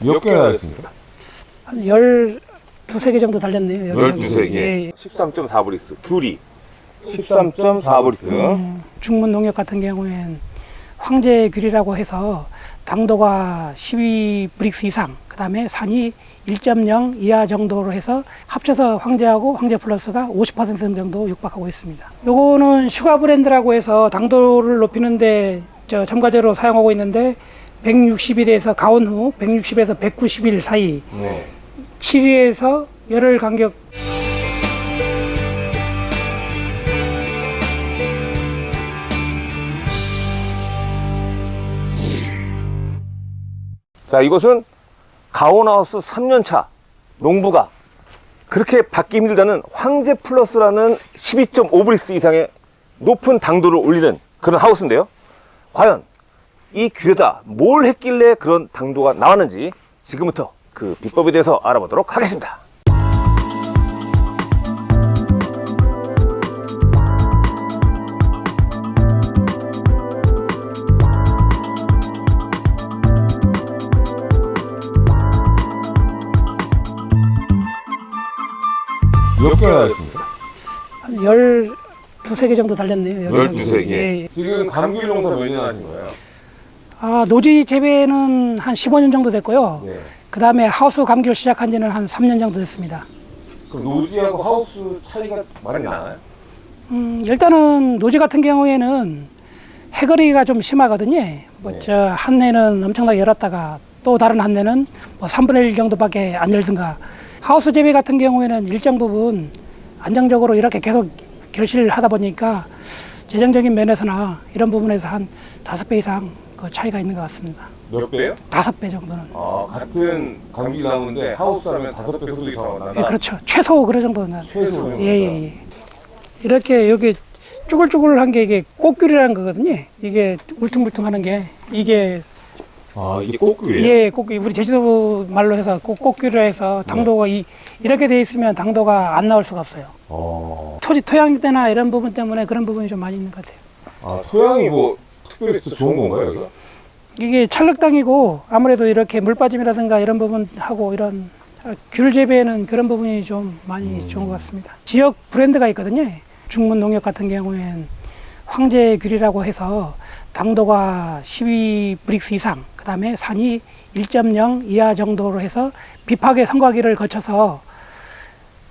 몇 개나 달렸습니까? 한열 두세 개 정도 달렸네요. 여기 12개. 예, 예. 13.4브릭스. 귤이 13.4브릭스. 음, 중문 농협 같은 경우엔 황제 귤이라고 해서 당도가 12 브릭스 이상, 그 다음에 산이 1.0 이하 정도로 해서 합쳐서 황제하고 황제 플러스가 50% 정도 육박하고 있습니다. 요거는 슈가 브랜드라고 해서 당도를 높이는데 저 첨가제로 사용하고 있는데 160일에서 가온 후 160에서 190일 사이 네. 7일에서 열흘 간격 자, 이것은 가온하우스 3년차 농부가 그렇게 받기 힘들다는 황제 플러스라는 12.5브릭스 이상의 높은 당도를 올리는 그런 하우스인데요. 과연 이 귤에다 뭘 했길래 그런 당도가 나왔는지 지금부터 그 비법에 대해서 알아보도록 하겠습니다. 몇 개나 달렸습니까? 한열 두세 개 정도 달렸네요. 여기. 12세 개. 예, 예. 지금 감귤 농사 몇 년 하신 거예요? 아, 노지 재배는 한 15년 정도 됐고요. 네. 그 다음에 하우스 감귤 시작한 지는 한 3년 정도 됐습니다. 그럼 노지하고 하우스 차이가 많이 나나요? 음, 일단은 노지 같은 경우에는 해거리가 좀 심하거든요. 뭐 네. 저 한 해는 엄청나게 열었다가 또 다른 한 해는 뭐 3분의 1 정도밖에 안 열든가. 하우스 재배 같은 경우에는 일정 부분 안정적으로 이렇게 계속 결실을 하다 보니까 재정적인 면에서나 이런 부분에서 한 다섯 배 이상 그 차이가 있는 것 같습니다. 몇 배요? 다섯 배 정도는. 아, 같은 감귤 나무인데 하우스 하면 다섯 배 소득이 더 나다. 예, 그렇죠. 최소 그런 정도는. 최소 예, 예, 예. 이렇게 여기 쭈글쭈글한 게 이게 꽃귤이라는 거거든요. 이게 울퉁불퉁하는 게 이게 아, 이게 꽃귤이에요? 예, 꽃귤 우리 제주도 말로 해서 꽃, 꽃귤이라 해서 당도가 이 이렇게 돼 있으면 당도가 안 나올 수가 없어요. 어. 토지 토양 때나 이런 부분 때문에 그런 부분이 좀 많이 있는 것 같아요. 아, 토양이 뭐 특별히 더 좋은 건가요, 여기가? 이게 찰흙땅이고 아무래도 이렇게 물 빠짐이라든가 이런 부분하고 이런 귤 재배에는 그런 부분이 좀 많이 좋은 것 같습니다. 지역 브랜드가 있거든요. 중문 농협 같은 경우엔 황제 귤이라고 해서 당도가 12 브릭스 이상, 그 다음에 산이 1.0 이하 정도로 해서 비파계 선과기를 거쳐서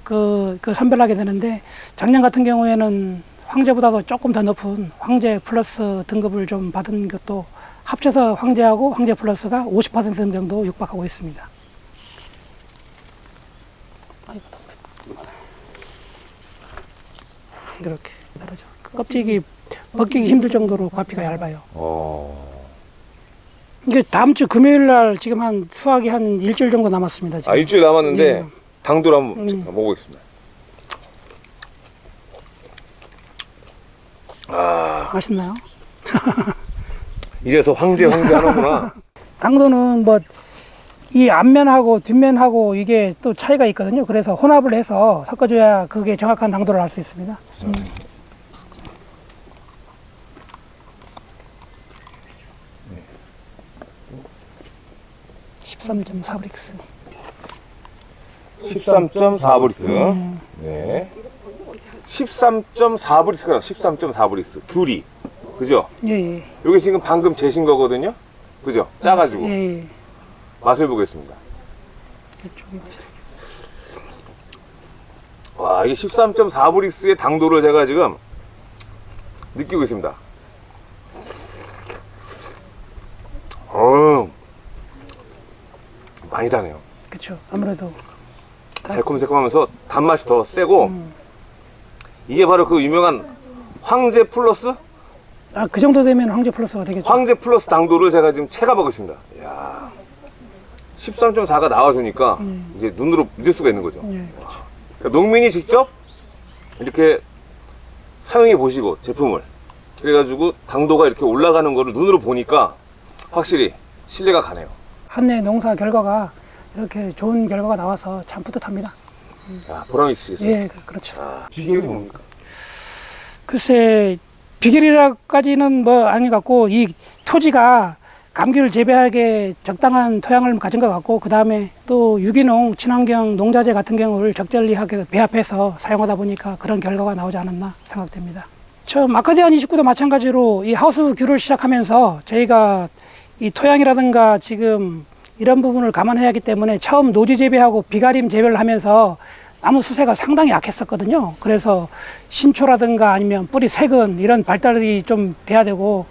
그, 그 선별하게 되는데 작년 같은 경우에는 황제보다도 조금 더 높은 황제 플러스 등급을 좀 받은 것도 합쳐서 황제하고 황제 플러스가 50% 정도 육박하고 있습니다. 이렇게 다르죠. 껍질이 벗기기 힘들 정도로 과피가 얇아요. 어. 이게 다음 주 금요일 날 지금 한 수확이 한 일주일 정도 남았습니다. 지금. 아, 일주일 남았는데 네. 당도를 한번 음. 먹어보겠습니다. 맛있나요? 이래서 황제 황제 하는구나. 당도는 뭐 이 앞면하고 뒷면하고 이게 또 차이가 있거든요. 그래서 혼합을 해서 섞어줘야 그게 정확한 당도를 알 수 있습니다. 음. 13.4 브릭스. 13.4 브릭스. 네. 13.4브릭스가 13.4브릭스. 귤이. 그죠? 예, 예. 여기 지금 방금 재신 거거든요. 그죠? 짜가지고 예, 예. 맛을 보겠습니다. 와, 이게 13.4브릭스의 당도를 제가 지금 느끼고 있습니다. 어, 많이 다네요. 그쵸. 아무래도. 달콤 새콤하면서 단맛이 더 세고 음. 이게 바로 그 유명한 황제 플러스 아, 그 정도 되면 황제 플러스가 되겠죠. 황제 플러스 당도를 제가 지금 체감하고 있습니다. 이야, 13.4가 나와주니까 이제 눈으로 믿을 수가 있는 거죠. 예, 그렇죠. 그러니까 농민이 직접 이렇게 사용해 보시고 제품을 그래가지고 당도가 이렇게 올라가는 거를 눈으로 보니까 확실히 신뢰가 가네요. 한 해 농사 결과가 이렇게 좋은 결과가 나와서 참 뿌듯합니다. 야, 보람 있으시겠어요? 예, 그- 그렇죠. 아, 비결이 뭡니까? 글쎄 비결이라까지는 뭐 아닌 것 같고 이 토지가 감귤 재배하기에 적당한 토양을 가진 것 같고 그 다음에 또 유기농 친환경 농자재 같은 경우를 적절히하게 배합해서 사용하다 보니까 그런 결과가 나오지 않았나 생각됩니다. 처음 아카디안 29도 마찬가지로 이 하우스 귤을 시작하면서 저희가 이 토양이라든가 지금 이런 부분을 감안해야 하기 때문에 처음 노지 재배하고 비가림 재배를 하면서 나무 수세가 상당히 약했었거든요. 그래서 신초라든가 아니면 뿌리 색은 이런 발달이 좀 돼야 되고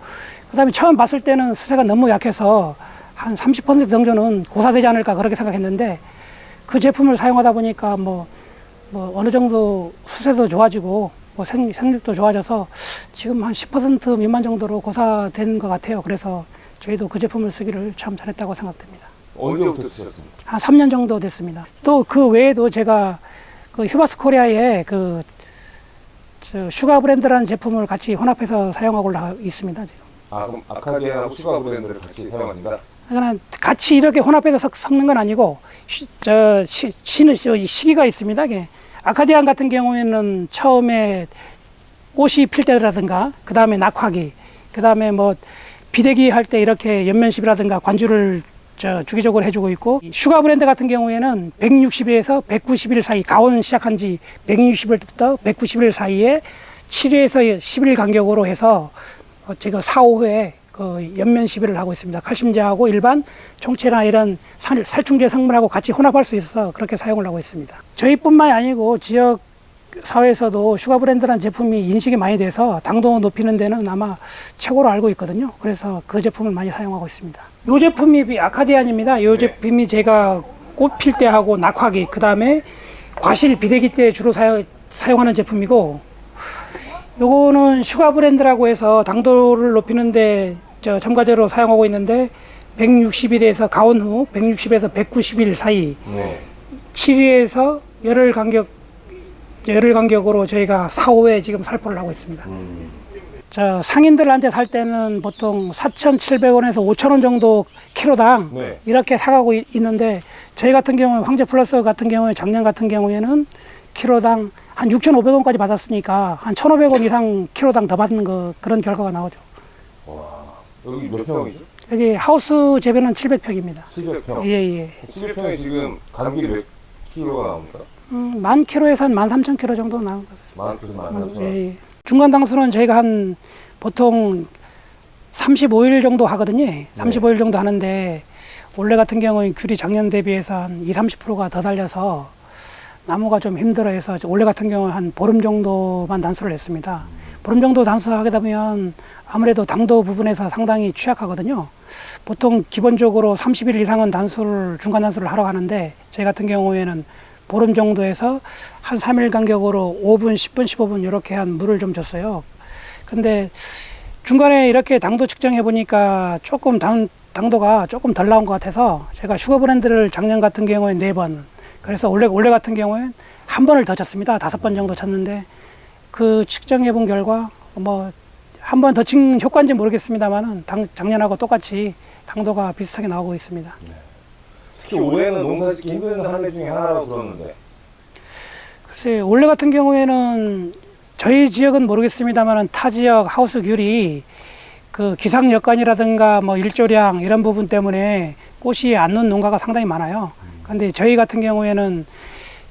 그다음에 처음 봤을 때는 수세가 너무 약해서 한 30% 정도는 고사되지 않을까 그렇게 생각했는데 그 제품을 사용하다 보니까 뭐, 뭐 어느 정도 수세도 좋아지고 뭐 생, 생육도 좋아져서 지금 한 10% 미만 정도로 고사된 것 같아요. 그래서 저희도 그 제품을 쓰기를 참 잘했다고 생각됩니다. 언제부터 쓰셨습니까? 한 3년 정도 됐습니다. 또 그 외에도 제가 그 휴바스 코리아에 그저 슈가 브랜드라는 제품을 같이 혼합해서 사용하고 있습니다. 지금. 아 그럼 아카디아하고 슈가 브랜드를 같이 사용하신다? 그러니까 같이 이렇게 혼합해서 섞- 섞는 건 아니고 시, 저 시, 시는 시- 시기가 있습니다. 이게 아카디안 같은 경우에는 처음에 꽃이 필 때라든가 그 다음에 낙화기 그 다음에 뭐 비대기 할 때 이렇게 엽면시비라든가 관주를 저 주기적으로 해주고 있고 이 슈가 브랜드 같은 경우에는 160일에서 190일 사이 가온 시작한 지 160일부터 190일 사이에 7일에서 10일 간격으로 해서 어, 제가 4, 5회 그 엽면 시비를 하고 있습니다. 칼슘제하고 일반 총체나 이런 살, 살충제 성분하고 같이 혼합할 수 있어서 그렇게 사용을 하고 있습니다. 저희뿐만이 아니고 지역 사회에서도 슈가 브랜드라는 제품이 인식이 많이 돼서 당도 높이는 데는 아마 최고로 알고 있거든요. 그래서 그 제품을 많이 사용하고 있습니다. 이 제품이 아카디안입니다. 이 제품이 제가 꽃필 때 하고 낙화기, 그 다음에 과실 비대기 때 주로 사용, 사용하는 제품이고 요거는 슈가 브랜드라고 해서 당도를 높이는데 저 첨가제로 사용하고 있는데 160일에서 가온 후 160에서 190일 사이 네. 7일에서 열흘 간격 열흘 간격으로 저희가 4, 5회 지금 살포를 하고 있습니다. 음. 저 상인들한테 살 때는 보통 4,700원에서 5,000원 정도 키로당 네. 이렇게 사가고 있- 있는데 저희 같은 경우에 황제 플러스 같은 경우에 작년 같은 경우에는 키로당 한 6,500원까지 받았으니까 한 1,500원 이상 키로당 더 받는 거 그런 결과가 나오죠. 여기 몇 평이죠? 여기 하우스 재배는 700평입니다. 700평. 예, 예. 700평에 지금 감귤이 몇 킬로가 나옵니까? 음, 만 킬로에서 한 13,000킬로 정도 나온 것 같습니다. 만 킬로 만 삼천. 예, 예. 중간 당수는 저희가 한 보통 35일 정도 하거든요. 35일 정도 하는데 올해 같은 경우에 귤이 작년 대비해서 한 2, 30%가 더 달려서 나무가 좀 힘들어해서 올해 같은 경우는 한 보름 정도만 단수를 했습니다. 보름 정도 단수하게 되면 아무래도 당도 부분에서 상당히 취약하거든요. 보통 기본적으로 30일 이상은 단수를 중간 단수를 하러 가는데 저희 같은 경우에는 보름 정도에서 한 3일 간격으로 5분, 10분, 15분 이렇게 한 물을 좀 줬어요. 근데 중간에 이렇게 당도 측정해 보니까 조금 당, 당도가 조금 덜 나온 것 같아서 제가 슈거 브랜드를 작년 같은 경우에 네 번, 그래서 올해 올해 같은 경우에 한 번을 더 쳤습니다. 다섯 번 정도 쳤는데 그 측정해 본 결과 뭐 한 번 더 친 효과인지 모르겠습니다만은 작년하고 똑같이 당도가 비슷하게 나오고 있습니다. 특히 올해는 농사짓기 힘든 한 해 중에 하나라고 들었는데. 글쎄 올해 같은 경우에는 저희 지역은 모르겠습니다만은 타 지역 하우스 귤이 그 기상 여건이라든가 뭐 일조량 이런 부분 때문에 꽃이 안 놓은 농가가 상당히 많아요. 근데 저희 같은 경우에는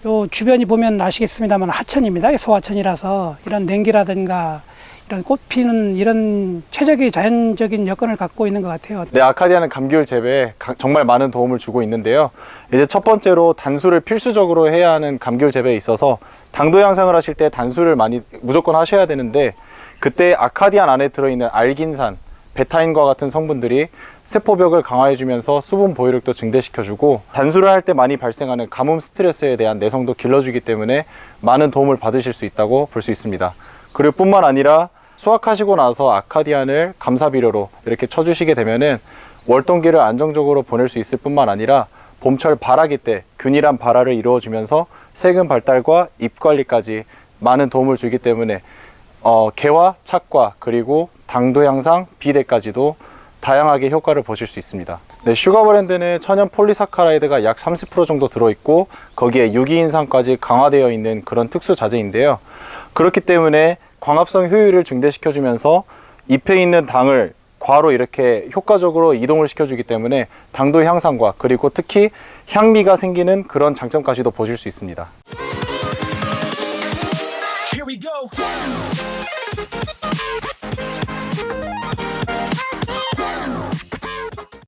요 주변이 보면 아시겠습니다만 하천입니다. 소하천이라서 이런 냉기라든가 이런 꽃 피는 이런 최적의 자연적인 여건을 갖고 있는 것 같아요. 네, 아카디아는 감귤 재배에 가- 정말 많은 도움을 주고 있는데요. 이제 첫 번째로 단수를 필수적으로 해야 하는 감귤 재배에 있어서 당도 향상을 하실 때 단수를 많이 무조건 하셔야 되는데 그때 아카디안 안에 들어있는 알긴산, 베타인과 같은 성분들이 세포벽을 강화해주면서 수분 보유력도 증대시켜주고 단수를 할 때 많이 발생하는 가뭄 스트레스에 대한 내성도 길러주기 때문에 많은 도움을 받으실 수 있다고 볼 수 있습니다. 그리고 뿐만 아니라 수확하시고 나서 아카디안을 감사비료로 이렇게 쳐주시게 되면은 월동기를 안정적으로 보낼 수 있을 뿐만 아니라 봄철 발아기 때 균일한 발아를 이루어주면서 세균 발달과 잎 관리까지 많은 도움을 주기 때문에 어, 개화, 착과 그리고 당도 향상, 비대까지도 다양하게 효과를 보실 수 있습니다. 네, 슈가 브랜드는 천연 polysaccharide가 약 30% 정도 들어있고 거기에 유기인산까지 강화되어 있는 그런 특수 자재인데요. 그렇기 때문에 광합성 효율을 증대시켜주면서 잎에 있는 당을 과로 이렇게 효과적으로 이동을 시켜주기 때문에 당도 향상과 그리고 특히 향미가 생기는 그런 장점까지도 보실 수 있습니다.